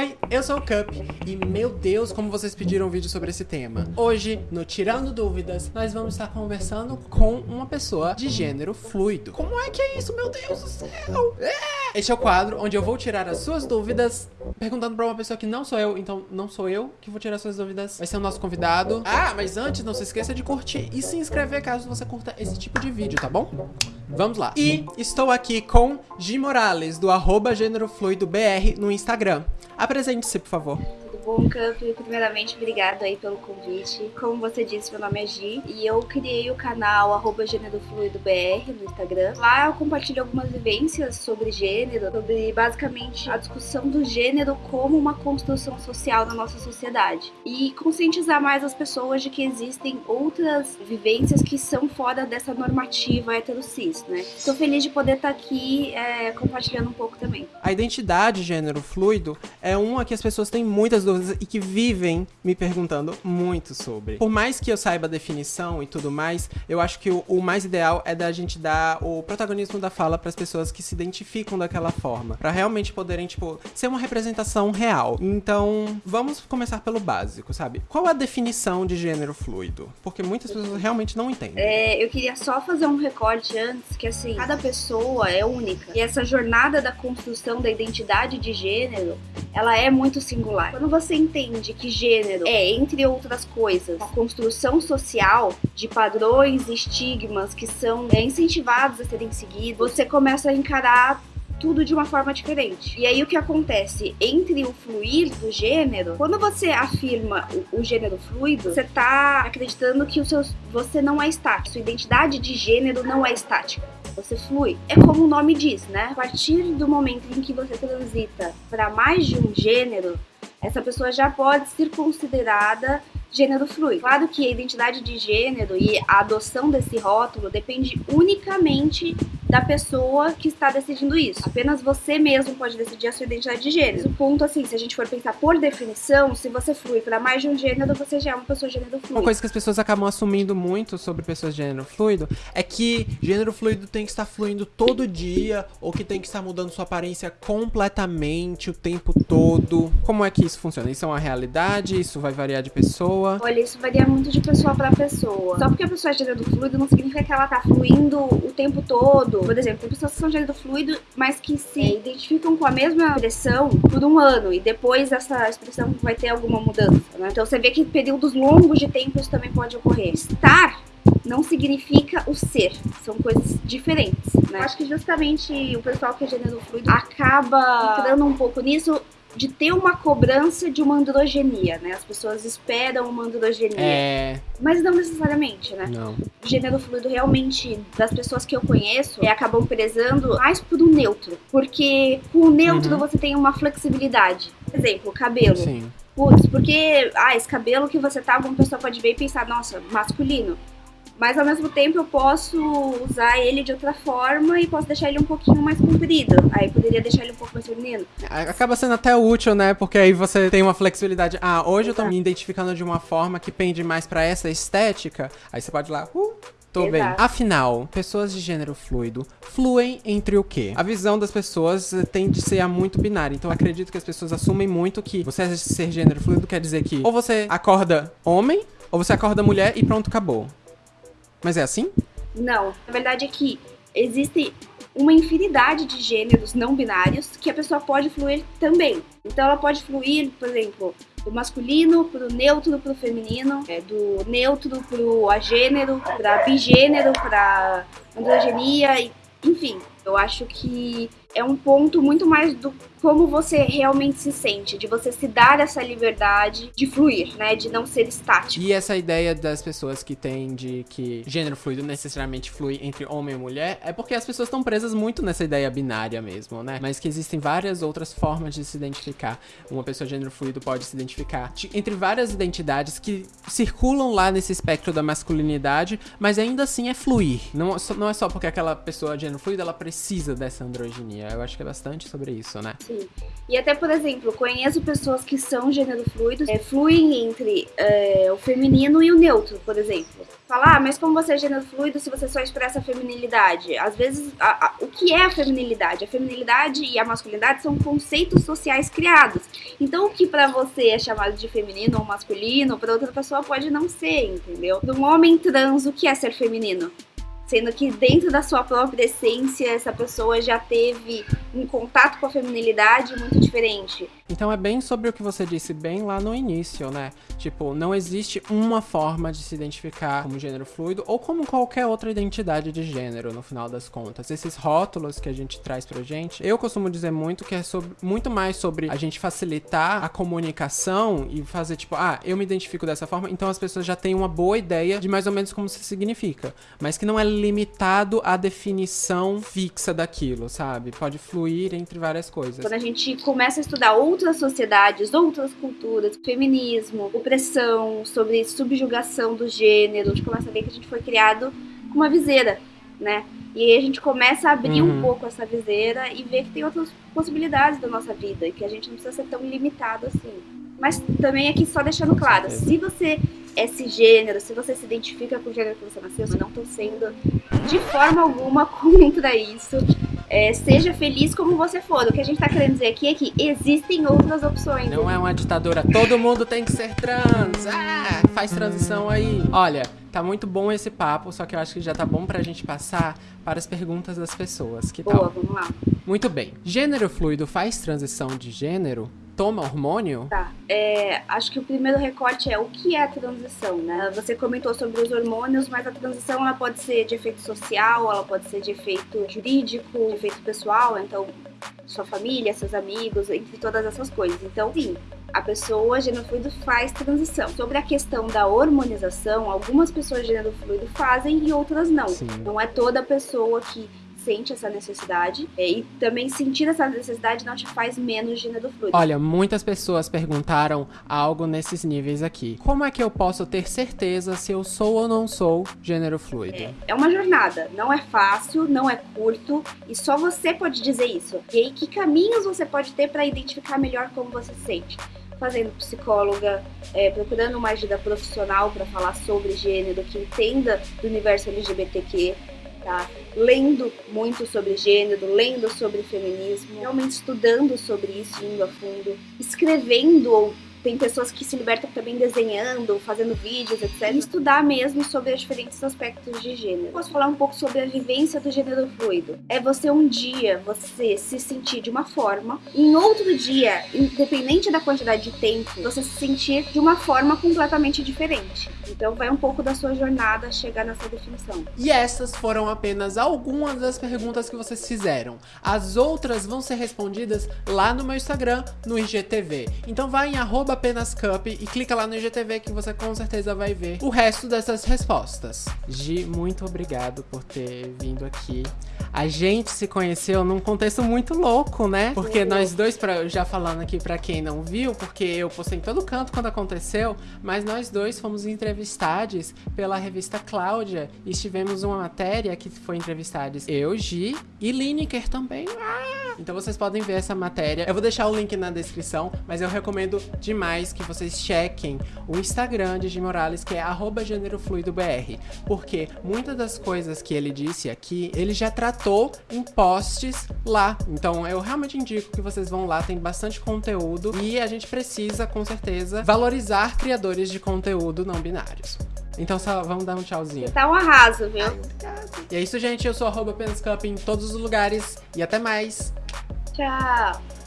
Oi, eu sou o Cup e meu Deus, como vocês pediram um vídeo sobre esse tema. Hoje, no Tirando Dúvidas, nós vamos estar conversando com uma pessoa de gênero fluido. Como é que é isso, meu Deus do céu? É! Este é o quadro onde eu vou tirar as suas dúvidas perguntando pra uma pessoa que não sou eu, então não sou eu que vou tirar suas dúvidas. Vai ser o nosso convidado. Ah, mas antes, não se esqueça de curtir e se inscrever caso você curta esse tipo de vídeo, tá bom? Vamos lá. E estou aqui com Gi Morales, do arroba gênero fluido BR no Instagram. Apresente-se, por favor. Bom, Camp? Primeiramente, obrigado aí pelo convite. Como você disse, meu nome é Gi e eu criei o canal arroba gênero fluido BR no Instagram. Lá eu compartilho algumas vivências sobre gênero, sobre basicamente a discussão do gênero como uma construção social na nossa sociedade. E conscientizar mais as pessoas de que existem outras vivências que são fora dessa normativa heterocis, né? Estou feliz de poder estar aqui é, compartilhando um pouco também. A identidade gênero fluido é uma que as pessoas têm muitas dúvidas e que vivem me perguntando muito sobre. Por mais que eu saiba a definição e tudo mais, eu acho que o, o mais ideal é da gente dar o protagonismo da fala para as pessoas que se identificam daquela forma, para realmente poderem, tipo, ser uma representação real. Então, vamos começar pelo básico, sabe? Qual a definição de gênero fluido? Porque muitas pessoas realmente não entendem. É, eu queria só fazer um recorte antes, que assim, cada pessoa é única. E essa jornada da construção da identidade de gênero, ela é muito singular. Quando você entende que gênero é, entre outras coisas, uma construção social de padrões e estigmas que são é, incentivados a serem seguidos, você começa a encarar tudo de uma forma diferente. E aí o que acontece entre o fluir do gênero, quando você afirma o, o gênero fluido, você tá acreditando que o seu, você não é estático, sua identidade de gênero não é estática. Você flui. É como o nome diz, né? A partir do momento em que você transita para mais de um gênero, essa pessoa já pode ser considerada gênero fluido. Claro que a identidade de gênero e a adoção desse rótulo depende unicamente da pessoa que está decidindo isso. Apenas você mesmo pode decidir a sua identidade de gênero. O ponto, assim, se a gente for pensar por definição, se você flui para mais de um gênero, você já é uma pessoa de gênero fluido. Uma coisa que as pessoas acabam assumindo muito sobre pessoas de gênero fluido é que gênero fluido tem que estar fluindo todo dia ou que tem que estar mudando sua aparência completamente o tempo todo. Como é que isso funciona? Isso é uma realidade? Isso vai variar de pessoa? Olha, isso varia muito de pessoa para pessoa. Só porque a pessoa é gênero fluido não significa que ela tá fluindo o tempo todo. Por exemplo, tem pessoas que são gênero fluido, mas que se identificam com a mesma expressão por um ano e depois essa expressão vai ter alguma mudança, né? Então você vê que períodos longos de tempo isso também pode ocorrer. Estar não significa o ser, são coisas diferentes, né? Eu acho que justamente o pessoal que é gênero fluido acaba entrando um pouco nisso de ter uma cobrança de uma androgenia, né? As pessoas esperam uma androgenia. É. Mas não necessariamente, né? Não. O gênero fluido realmente, das pessoas que eu conheço, é, acabam prezando mais por um neutro. Porque com o neutro Uhum. você tem uma flexibilidade. Por exemplo, cabelo. Sim. Putz, porque, ah, esse cabelo que você tá, alguma pessoa pode ver e pensar, nossa, masculino. Mas ao mesmo tempo eu posso usar ele de outra forma e posso deixar ele um pouquinho mais comprido. Aí poderia deixar ele um pouco mais feminino. Acaba sendo até útil, né? Porque aí você tem uma flexibilidade. Ah, hoje eu tô me identificando de uma forma que pende mais pra essa estética. Aí você pode ir lá, uh, tô bem. Exato. Afinal, pessoas de gênero fluido fluem entre o quê? A visão das pessoas eh, tende a ser a muito binária. Então eu acredito que as pessoas assumem muito que você ser gênero fluido quer dizer que ou você acorda homem, ou você acorda mulher e pronto, acabou. Mas é assim? Não, na verdade é que existe uma infinidade de gêneros não binários que a pessoa pode fluir também. Então ela pode fluir, por exemplo, do masculino pro neutro pro feminino, é, do neutro pro agênero, pra bigênero, pra androgenia, enfim. Eu acho que é um ponto muito mais do como você realmente se sente, de você se dar essa liberdade de fluir, né, de não ser estático. E essa ideia das pessoas que têm de que gênero fluido necessariamente flui entre homem e mulher é porque as pessoas estão presas muito nessa ideia binária mesmo, né? Mas que existem várias outras formas de se identificar. Uma pessoa de gênero fluido pode se identificar de- entre várias identidades que circulam lá nesse espectro da masculinidade, mas ainda assim é fluir. Não, não é só porque aquela pessoa de gênero fluido ela precisa dessa androginia. Eu acho que é bastante sobre isso, né? Sim. E até, por exemplo, conheço pessoas que são gênero fluidos, é, fluem entre é, o feminino e o neutro, por exemplo. Falar, ah, mas como você é gênero fluido se você só expressa a feminilidade? Às vezes, a, a, o que é a feminilidade? A feminilidade e a masculinidade são conceitos sociais criados. Então, o que para você é chamado de feminino ou masculino, para outra pessoa pode não ser, entendeu? Um homem trans, o que é ser feminino? Sendo que dentro da sua própria essência essa pessoa já teve um contato com a feminilidade muito diferente. Então é bem sobre o que você disse bem lá no início, né? Tipo, não existe uma forma de se identificar como gênero fluido ou como qualquer outra identidade de gênero, no final das contas. Esses rótulos que a gente traz pra gente, eu costumo dizer muito que é sobre, muito mais sobre a gente facilitar a comunicação e fazer tipo, ah, eu me identifico dessa forma, então as pessoas já têm uma boa ideia de mais ou menos como se significa, mas que não é limitado à definição fixa daquilo, sabe? Pode fluir entre várias coisas. Quando a gente começa a estudar outras sociedades, outras culturas, feminismo, opressão, sobre subjugação do gênero, a gente começa a ver que a gente foi criado com uma viseira, né? E aí a gente começa a abrir uhum. um pouco essa viseira e ver que tem outras possibilidades da nossa vida e que a gente não precisa ser tão limitado assim. Mas também aqui só deixando claro, se você esse gênero, se você se identifica com o gênero que você nasceu, eu não estou sendo de forma alguma contra isso. É, seja feliz como você for. O que a gente está querendo dizer aqui é que existem outras opções. Não é uma ditadura. Todo mundo tem que ser trans. Ah, faz transição aí. Olha, tá muito bom esse papo, só que eu acho que já tá bom pra gente passar para as perguntas das pessoas. Que Boa, tal? vamos lá. Muito bem. Gênero fluido faz transição de gênero? Toma hormônio? Tá. É, acho que o primeiro recorte é o que é a transição, né? Você comentou sobre os hormônios, mas a transição ela pode ser de efeito social, ela pode ser de efeito jurídico, de efeito pessoal, então sua família, seus amigos, entre todas essas coisas. Então, sim, a pessoa gênero fluido faz transição. Sobre a questão da hormonização, algumas pessoas gênero fluido fazem e outras não. Sim. Não é toda pessoa que sente essa necessidade é, e também sentir essa necessidade não te faz menos gênero fluido. Olha, muitas pessoas perguntaram algo nesses níveis aqui. Como é que eu posso ter certeza se eu sou ou não sou gênero fluido? É, é uma jornada, não é fácil, não é curto e só você pode dizer isso. E aí, que caminhos você pode ter para identificar melhor como você se sente? fazendo psicóloga, é, procurando uma ajuda profissional para falar sobre gênero, que entenda do universo LGBTQ, tá? Lendo muito sobre gênero, lendo sobre feminismo, realmente estudando sobre isso, indo a fundo, escrevendo ou tem pessoas que se libertam também desenhando, fazendo vídeos, etc. E estudar mesmo sobre os diferentes aspectos de gênero. Posso falar um pouco sobre a vivência do gênero fluido. É você um dia, você se sentir de uma forma, e em outro dia, independente da quantidade de tempo, você se sentir de uma forma completamente diferente. Então vai um pouco da sua jornada chegar nessa definição. E essas foram apenas algumas das perguntas que vocês fizeram. As outras vão ser respondidas lá no meu Instagram, no IGTV. Então vai em arroba arroba apenas cup e clica lá no IGTV que você com certeza vai ver o resto dessas respostas. Gi, muito obrigado por ter vindo aqui. A gente se conheceu num contexto muito louco, né? Porque nós dois, pra, já falando aqui pra quem não viu, porque eu postei em todo canto quando aconteceu, mas nós dois fomos entrevistados pela revista Cláudia e tivemos uma matéria que foi entrevistados eu, Gi e Lineker também. Ah! Então vocês podem ver essa matéria. Eu vou deixar o link na descrição, mas eu recomendo demais que vocês chequem o Instagram de Jim Morales, que é gênerofluidobr, porque muitas das coisas que ele disse aqui, ele já tratou em posts lá. Então eu realmente indico que vocês vão lá, tem bastante conteúdo e a gente precisa, com certeza, valorizar criadores de conteúdo não binários. Então só vamos dar um tchauzinho. Tá um arraso, viu? Ai, e é isso, gente. Eu sou arroba em todos os lugares. E até mais. Tchau.